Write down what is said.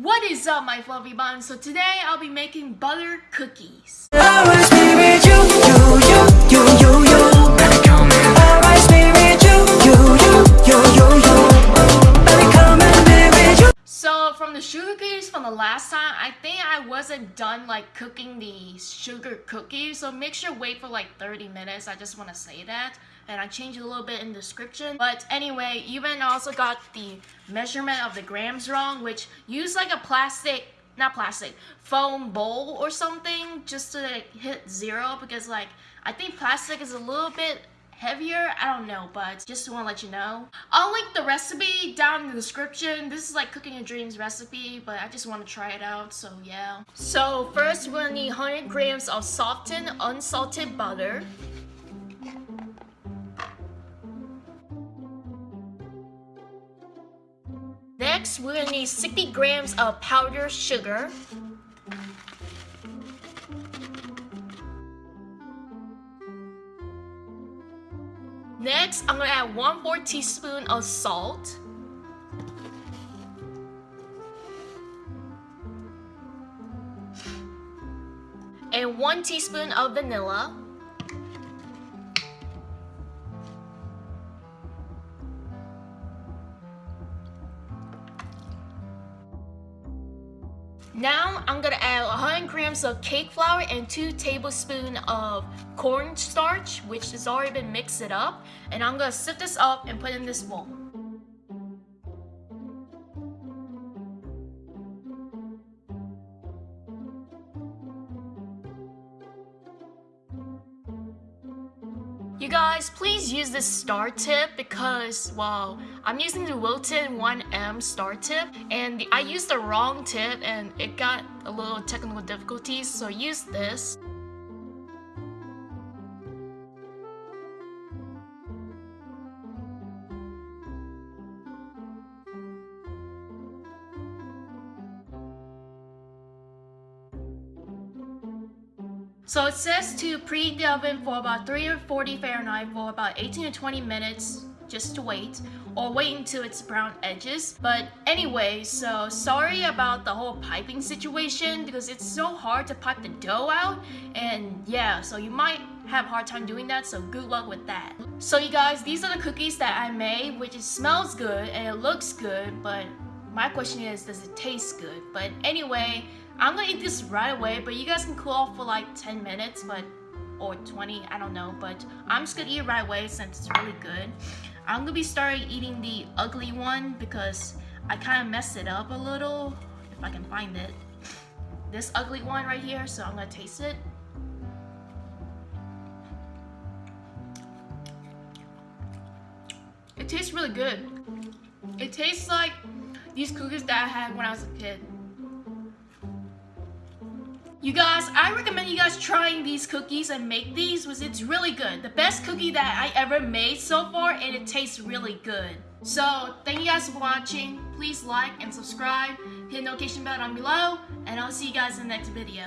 What is up my fluffy buns? So today I'll be making butter cookies. From the sugar cookies from the last time, I think I wasn't done like cooking the sugar cookies. So make sure wait for like 30 minutes. I just want to say that. And I changed a little bit in description. But anyway, even also got the measurement of the grams wrong, which use like a plastic not plastic, foam bowl or something just to like, hit zero because like I think plastic is a little bit heavier i don't know but just want to let you know. I'll link the recipe down in the description. This is like cooking your dreams recipe but i just want to try it out so yeah. So first we're gonna need 100 grams of softened unsalted butter. Next, we're gonna need 60 grams of powdered sugar. Next, I'm gonna add 1 4 teaspoon of salt. And 1 teaspoon of vanilla. Now I'm gonna add 100 grams of cake flour and 2 tablespoons of cornstarch, which has already been mixed it up. And I'm gonna sift this up and put in this bowl. You guys, please use this star tip because, well, I'm using the Wilton 1M star tip and the, I used the wrong tip and it got a little technical difficulties, so use this. So it says to preheat the oven for about 340 Fahrenheit for about 18 to 20 minutes just to wait or wait until it's brown edges. But anyway so sorry about the whole piping situation because it's so hard to pipe the dough out. And yeah so you might have a hard time doing that so good luck with that. So you guys these are the cookies that I made which it smells good and it looks good but my question is does it taste good? But anyway I'm gonna eat this right away, but you guys can cool off for like 10 minutes, but or 20, I don't know, but I'm just gonna eat it right away since it's really good. I'm gonna be starting eating the ugly one because I kind of messed it up a little, if I can find it. This ugly one right here, so I'm gonna taste it. It tastes really good. It tastes like these cookies that I had when I was a kid. You guys, I recommend you guys trying these cookies and make these because it's really good. The best cookie that I ever made so far and it tastes really good. So, thank you guys for watching. Please like and subscribe. Hit the notification bell down below. And I'll see you guys in the next video.